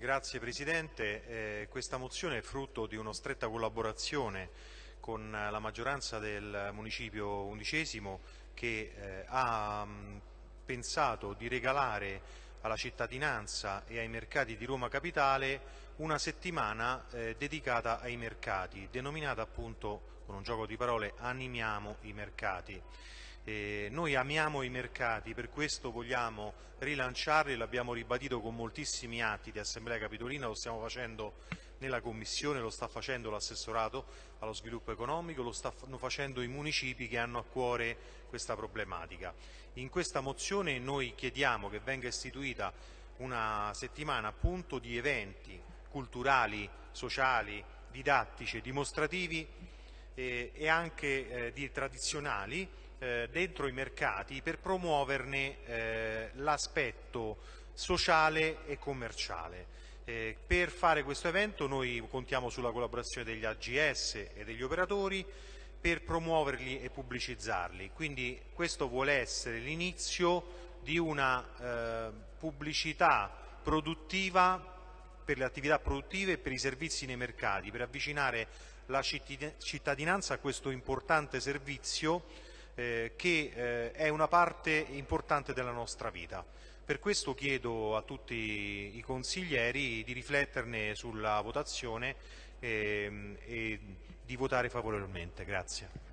Grazie Presidente. Eh, questa mozione è frutto di una stretta collaborazione con la maggioranza del municipio undicesimo che eh, ha mh, pensato di regalare alla cittadinanza e ai mercati di Roma Capitale una settimana eh, dedicata ai mercati, denominata appunto con un gioco di parole Animiamo i mercati. Eh, noi amiamo i mercati, per questo vogliamo rilanciarli, l'abbiamo ribadito con moltissimi atti di Assemblea Capitolina, lo stiamo facendo nella Commissione, lo sta facendo l'assessorato allo sviluppo economico, lo stanno facendo i municipi che hanno a cuore questa problematica. In questa mozione noi chiediamo che venga istituita una settimana appunto di eventi culturali, sociali, didattici e dimostrativi eh, e anche eh, di tradizionali eh, dentro i mercati per promuoverne eh, l'aspetto sociale e commerciale. Eh, per fare questo evento noi contiamo sulla collaborazione degli AGS e degli operatori per promuoverli e pubblicizzarli. Quindi questo vuole essere l'inizio di una eh, pubblicità produttiva per le attività produttive e per i servizi nei mercati, per avvicinare la cittadinanza a questo importante servizio eh, che eh, è una parte importante della nostra vita. Per questo chiedo a tutti i consiglieri di rifletterne sulla votazione ehm, e di votare favorevolmente. Grazie.